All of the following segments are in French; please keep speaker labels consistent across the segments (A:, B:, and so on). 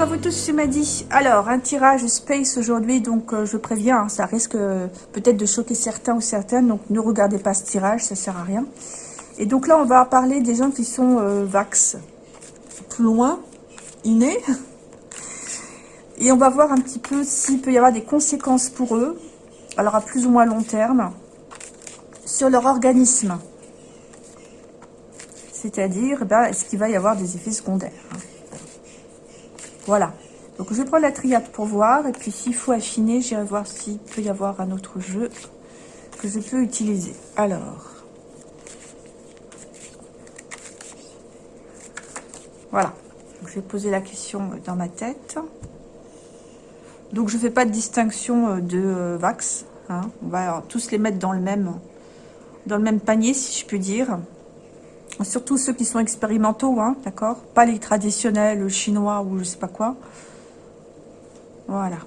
A: bonjour à vous tous, c'est Maddy. Alors, un tirage Space aujourd'hui, donc euh, je préviens, hein, ça risque euh, peut-être de choquer certains ou certaines, donc ne regardez pas ce tirage, ça sert à rien. Et donc là, on va parler des gens qui sont euh, vax, plus loin, innés. Et on va voir un petit peu s'il peut y avoir des conséquences pour eux, alors à plus ou moins long terme, sur leur organisme. C'est-à-dire, eh ben, est-ce qu'il va y avoir des effets secondaires hein. Voilà. Donc, je vais prendre la triade pour voir. Et puis, s'il faut affiner, j'irai voir s'il peut y avoir un autre jeu que je peux utiliser. Alors. Voilà. je vais poser la question dans ma tête. Donc, je ne fais pas de distinction euh, de euh, Vax. Hein. On va tous les mettre dans le même, dans le même panier, si je puis dire. Surtout ceux qui sont expérimentaux, hein, d'accord? Pas les traditionnels chinois ou je sais pas quoi. Voilà.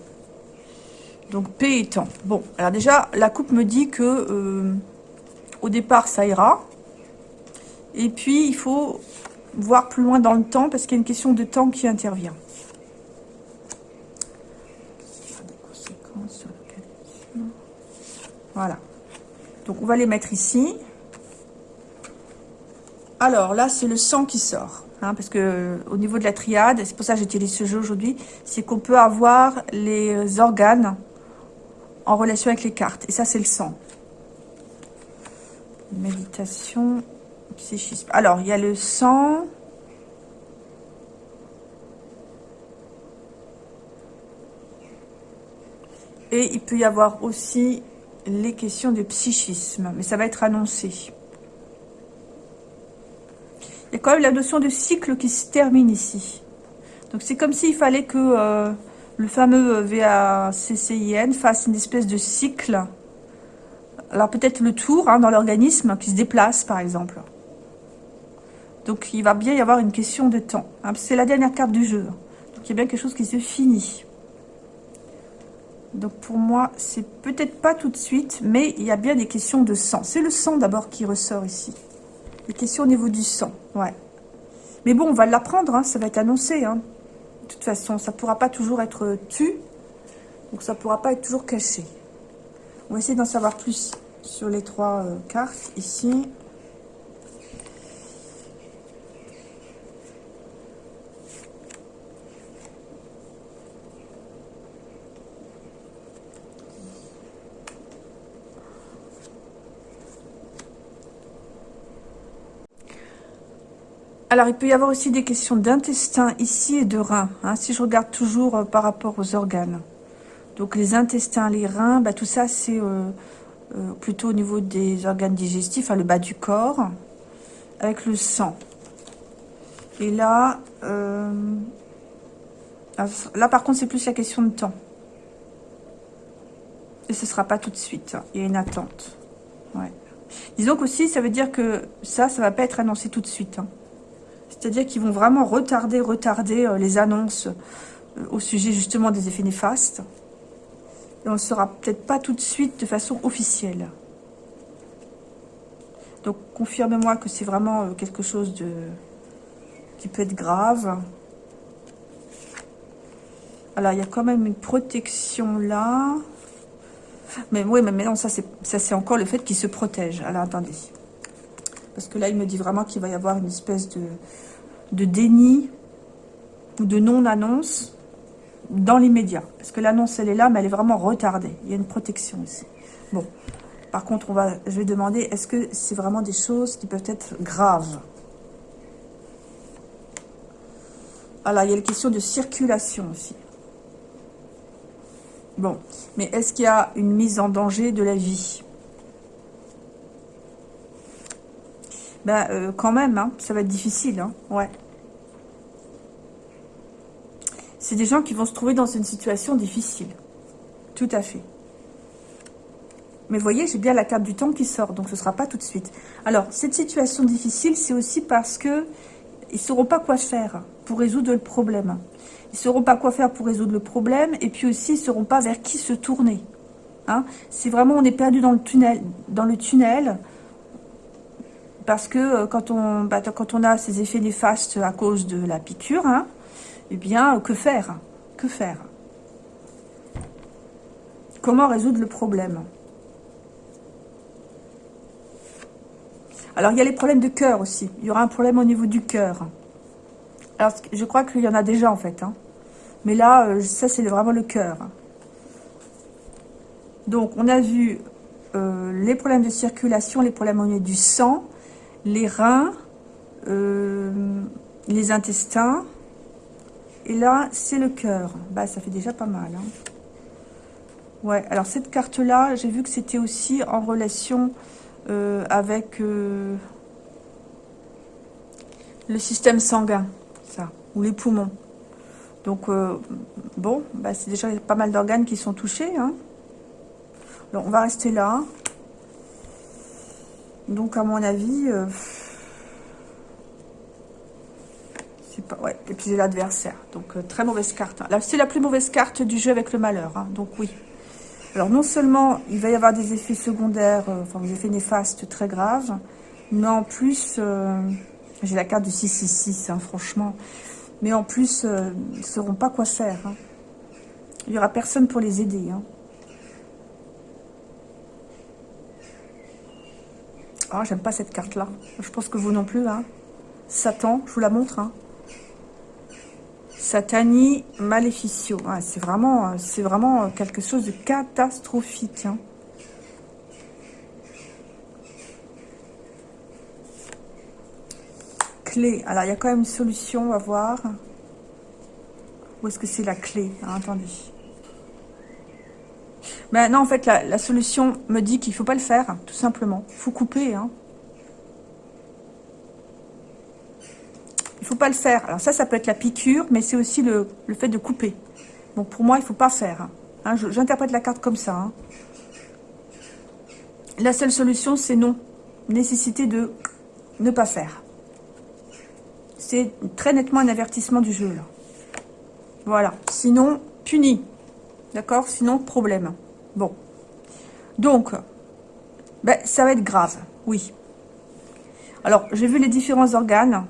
A: Donc, paix et temps. Bon, alors déjà, la coupe me dit que euh, au départ, ça ira. Et puis, il faut voir plus loin dans le temps parce qu'il y a une question de temps qui intervient. Voilà. Donc, on va les mettre ici. Alors là, c'est le sang qui sort. Hein, parce que au niveau de la triade, c'est pour ça que j'utilise ce jeu aujourd'hui, c'est qu'on peut avoir les organes en relation avec les cartes. Et ça, c'est le sang. Méditation, psychisme. Alors, il y a le sang. Et il peut y avoir aussi les questions de psychisme. Mais ça va être annoncé. Il y a quand même la notion de cycle qui se termine ici. Donc c'est comme s'il fallait que euh, le fameux VACCIN fasse une espèce de cycle. Alors peut-être le tour hein, dans l'organisme qui se déplace par exemple. Donc il va bien y avoir une question de temps. Hein, c'est la dernière carte du jeu. Donc il y a bien quelque chose qui se finit. Donc pour moi, c'est peut-être pas tout de suite, mais il y a bien des questions de sang. C'est le sang d'abord qui ressort ici. Les questions au niveau du sang, ouais. Mais bon, on va l'apprendre, hein, ça va être annoncé. Hein. De toute façon, ça ne pourra pas toujours être tu. Donc, ça ne pourra pas être toujours caché. On va essayer d'en savoir plus sur les trois euh, cartes ici. Alors, il peut y avoir aussi des questions d'intestin ici et de rein. Hein, si je regarde toujours euh, par rapport aux organes. Donc, les intestins, les reins, bah, tout ça, c'est euh, euh, plutôt au niveau des organes digestifs, à le bas du corps, avec le sang. Et là, ah, là, par contre, c'est plus la question de temps. Et ce ne sera pas tout de suite. Hein. Il y a une attente. Ouais. Disons qu'aussi, ça veut dire que ça, ça ne va pas être annoncé tout de suite. Hein. C'est-à-dire qu'ils vont vraiment retarder, retarder euh, les annonces euh, au sujet justement des effets néfastes. Et on ne saura peut-être pas tout de suite de façon officielle. Donc, confirme-moi que c'est vraiment euh, quelque chose de qui peut être grave. Alors, il y a quand même une protection là. Mais oui, mais non, ça c'est encore le fait qu'il se protège. Alors, attendez. Parce que là, il me dit vraiment qu'il va y avoir une espèce de, de déni ou de non-annonce dans l'immédiat. Parce que l'annonce, elle est là, mais elle est vraiment retardée. Il y a une protection ici. Bon. Par contre, on va, je vais demander, est-ce que c'est vraiment des choses qui peuvent être graves? Alors, il y a la question de circulation aussi. Bon. Mais est-ce qu'il y a une mise en danger de la vie? Ben, euh, quand même, hein, ça va être difficile, hein, ouais. C'est des gens qui vont se trouver dans une situation difficile. Tout à fait. Mais voyez, j'ai bien la carte du temps qui sort, donc ce ne sera pas tout de suite. Alors, cette situation difficile, c'est aussi parce que ils ne sauront pas quoi faire pour résoudre le problème. Ils ne sauront pas quoi faire pour résoudre le problème, et puis aussi, ils ne sauront pas vers qui se tourner. Hein c'est vraiment, on est perdu dans le tunnel, dans le tunnel parce que euh, quand on, bah, quand on a ces effets néfastes à cause de la piqûre, hein, eh bien, que faire? Que faire? Comment résoudre le problème? Alors, il y a les problèmes de cœur aussi. Il y aura un problème au niveau du cœur. Alors, je crois qu'il y en a déjà, en fait. Hein. Mais là, euh, ça, c'est vraiment le cœur. Donc, on a vu euh, les problèmes de circulation, les problèmes au niveau du sang, les reins, euh, les intestins. Et là, c'est le cœur. Bah, ça fait déjà pas mal. Hein. Ouais, alors cette carte-là, j'ai vu que c'était aussi en relation euh, avec euh, le système sanguin, ça, ou les poumons. Donc, bon, bah, c'est déjà pas mal d'organes qui sont touchés. Hein. on va rester là. Donc, à mon avis, c'est pas, ouais, et puis c'est l'adversaire. Donc, très mauvaise carte. Là, c'est la plus mauvaise carte du jeu avec le malheur. Hein. donc, oui. Alors non seulement il va y avoir des effets secondaires, euh, enfin des effets néfastes très graves, mais en plus, euh, j'ai la carte du 666, hein, franchement, mais en plus, euh, ils ne sauront pas quoi faire. Hein. Il n'y aura personne pour les aider. Ah, j'aime pas cette carte-là. Je pense que vous non plus. Hein. Satan, je vous la montre. Hein. Satani Maleficio. c'est vraiment, c'est vraiment quelque chose de catastrophique. Hein. Clé. Alors, il y a quand même une solution à voir. Où est-ce que c'est la clé? Ah, Attendez. Mais non, en fait, la, solution me dit qu'il ne faut pas le faire, tout simplement. Il faut couper. Hein. Il faut pas le faire. Alors ça, ça peut être la piqûre, mais c'est aussi le, fait de couper. Donc pour moi, il faut pas faire. Hein, j'interprète la carte comme ça. Hein. La seule solution, c'est non. Nécessité de ne pas faire. C'est très nettement un avertissement du jeu. Là. Voilà. Sinon, puni. D'accord? Sinon, problème. Bon. Donc, ben, ça va être grave. Oui. Alors, j'ai vu les différents organes.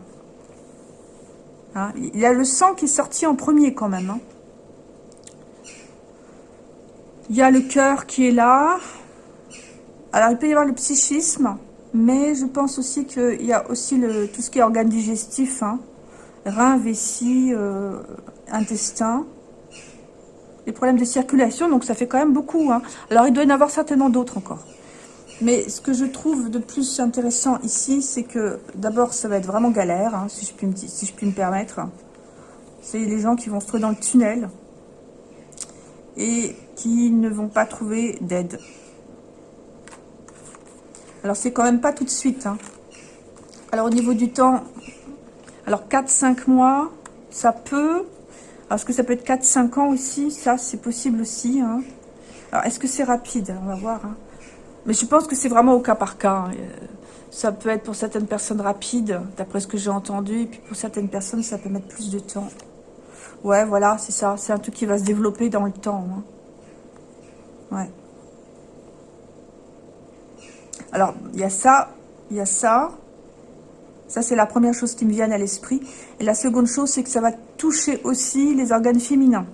A: Hein, il y a le sang qui est sorti en premier quand même. Hein. Il y a le cœur qui est là. Alors, il peut y avoir le psychisme, mais je pense aussi qu'il y a aussi tout ce qui est organe digestif, hein. rein, vessie, euh, intestin. Les problèmes de circulation, donc ça fait quand même beaucoup. Alors, il doit y en avoir certainement d'autres encore. Mais ce que je trouve de plus intéressant ici, c'est que d'abord, ça va être vraiment galère, hein, si, je puis me, si je puis me permettre. C'est les gens qui vont se trouver dans le tunnel et qui ne vont pas trouver d'aide. Alors, c'est quand même pas tout de suite. Hein. Alors, au niveau du temps, alors 4-5 mois, ça peut... Alors, est-ce que ça peut être 4-5 ans aussi? Ça, c'est possible aussi. Hein. Alors, est-ce que c'est rapide? On va voir. Mais je pense que c'est vraiment au cas par cas. Euh, ça peut être pour certaines personnes rapide, d'après ce que j'ai entendu. Et puis pour certaines personnes, ça peut mettre plus de temps. Ouais, voilà, c'est ça. C'est un truc qui va se développer dans le temps. Hein. Ouais. Alors, il y a ça, il y a ça. Ça, c'est la première chose qui me vient à l'esprit. Et la seconde chose, c'est que ça va toucher aussi les organes féminins.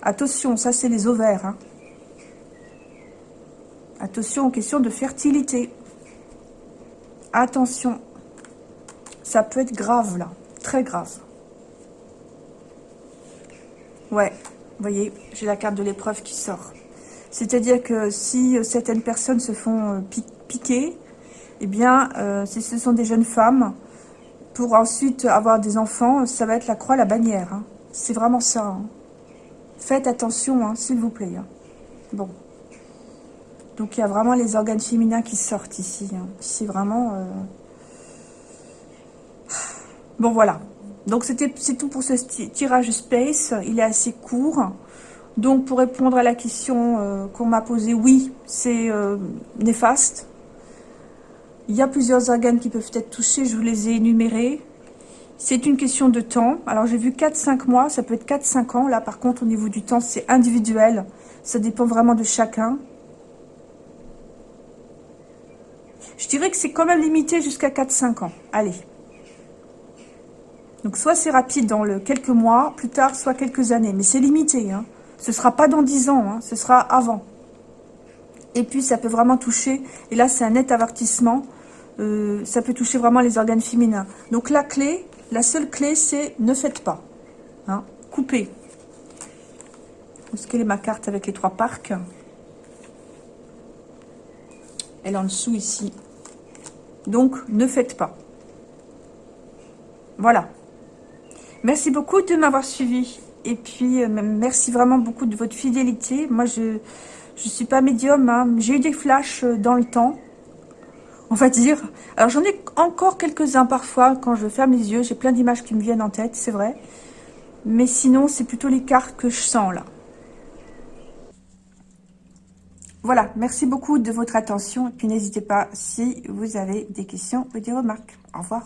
A: Attention, ça, c'est les ovaires. Hein. Attention aux questions de fertilité. Attention. Ça peut être grave, là. Très grave. Ouais, vous voyez, j'ai la carte de l'épreuve qui sort. C'est-à-dire que si euh, certaines personnes se font euh, piquer, eh bien, euh, si ce sont des jeunes femmes, pour ensuite avoir des enfants, ça va être la croix, la bannière. Hein. C'est vraiment ça. Hein. Faites attention, hein, s'il vous plaît. Bon. Donc il y a vraiment les organes féminins qui sortent ici. C'est vraiment... Euh, bon voilà. Donc c'est tout pour ce tirage space. Il est assez court. Donc pour répondre à la question euh, qu'on m'a posée, oui, c'est euh, néfaste. Il y a plusieurs organes qui peuvent être touchés, je vous les ai énumérés. C'est une question de temps. Alors j'ai vu 4-5 mois, ça peut être 4-5 ans. Là par contre au niveau du temps c'est individuel. Ça dépend vraiment de chacun. Je dirais que c'est quand même limité jusqu'à 4-5 ans. Allez. Donc soit c'est rapide dans le quelques mois, plus tard, soit quelques années. Mais c'est limité. Hein. Ce sera pas dans 10 ans, hein. ce sera avant. Et puis ça peut vraiment toucher, et là c'est un net avertissement, euh, ça peut toucher vraiment les organes féminins. Donc la clé, la seule clé c'est ne faites pas. Hein. Coupez. Quelle est ma carte avec les trois parcs? Elle est en dessous ici. Donc, ne faites pas. Voilà. Merci beaucoup de m'avoir suivi. Et puis, euh, merci vraiment beaucoup de votre fidélité. Moi, je ne suis pas médium. Hein. J'ai eu des flashs euh, dans le temps, on va dire. Alors, j'en ai encore quelques-uns parfois. Quand je ferme les yeux, j'ai plein d'images qui me viennent en tête, c'est vrai. Mais sinon, c'est plutôt les cartes que je sens, là. Voilà, merci beaucoup de votre attention. Et puis n'hésitez pas si vous avez des questions ou des remarques. Au revoir.